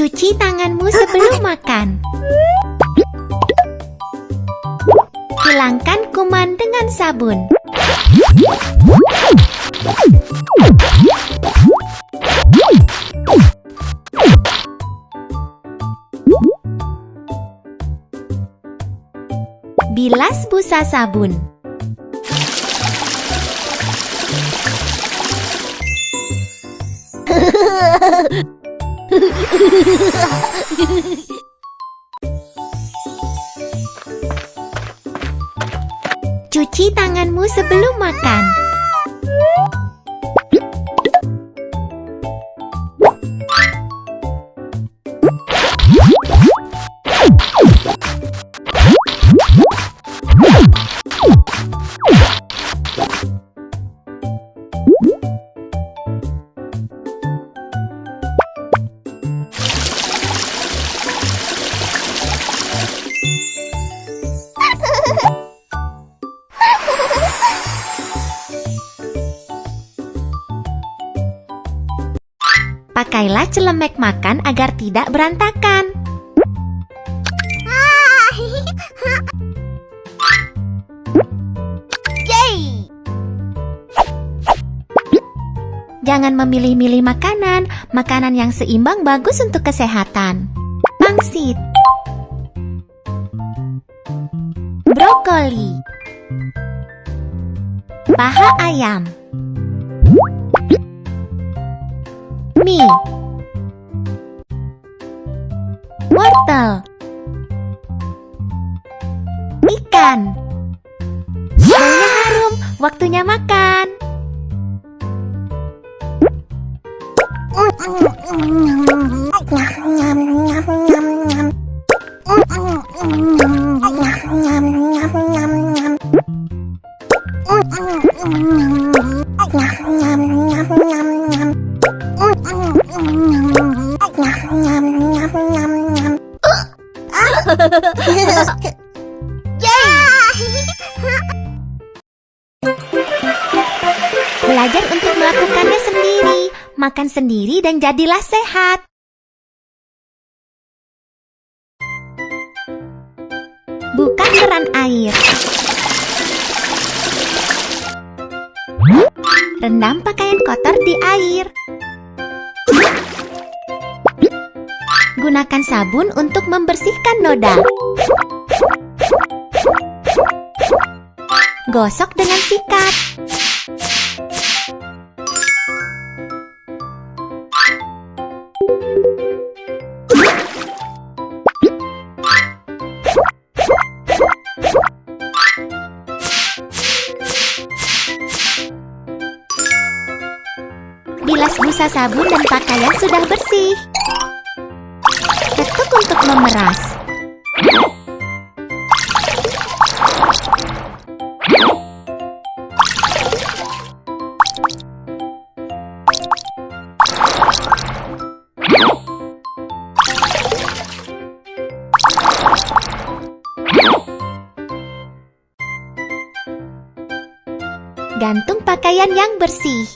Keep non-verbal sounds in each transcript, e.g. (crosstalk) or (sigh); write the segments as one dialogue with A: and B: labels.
A: Cuci tanganmu sebelum makan. Hilangkan kuman dengan sabun. Bilas busa sabun. (laughs) Cuci tanganmu sebelum makan. Pakailah celemek makan agar tidak berantakan. Jangan memilih-milih makanan. Makanan yang seimbang bagus untuk kesehatan. Pangsit Brokoli Paha ayam. Mie. Wortel. Ikan. Baunya harum, waktunya makan Belajar untuk melakukannya sendiri Makan sendiri dan jadilah sehat. Buka keran air. Rendam pakaian kotor di air Gunakan sabun untuk membersihkan noda Gosok dengan sikat Bilas busa sabun dan pakaian sudah bersih. Memeras. Gantung pakaian yang bersih.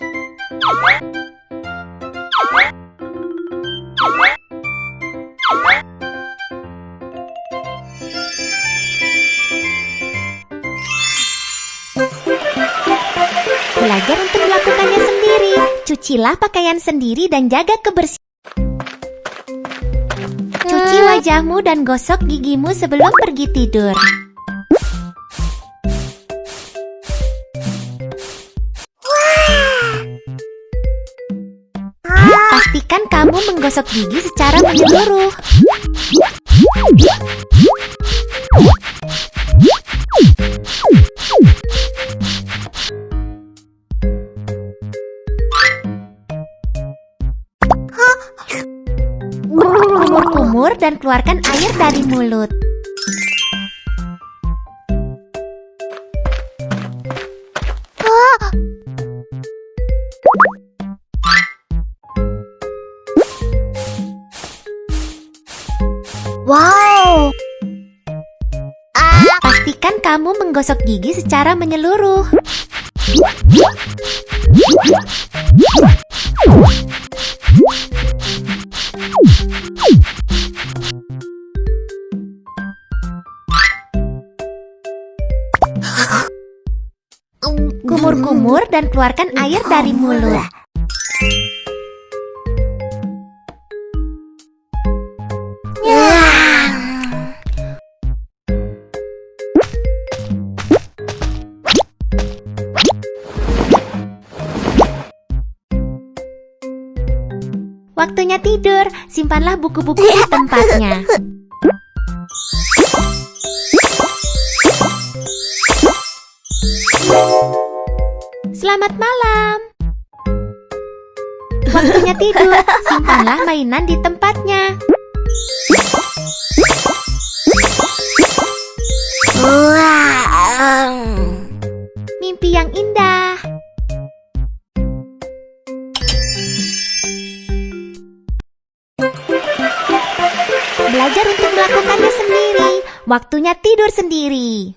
A: Belajar untuk melakukannya sendiri. Cucilah pakaian sendiri dan jaga kebersihan. Cuci wajahmu dan gosok gigimu sebelum pergi tidur. Pastikan kamu menggosok gigi secara menyeluruh. Kumur-kumur dan keluarkan air dari mulut.
B: Wow.
A: Pastikan kamu menggosok gigi secara menyeluruh. Berjemur dan keluarkan air dari mulut. Waktunya tidur, simpanlah buku-buku di tempatnya. (laughs) Selamat malam. Waktunya tidur, simpanlah mainan di tempatnya. Mimpi yang indah. Belajar untuk melakukannya sendiri. Waktunya tidur sendiri.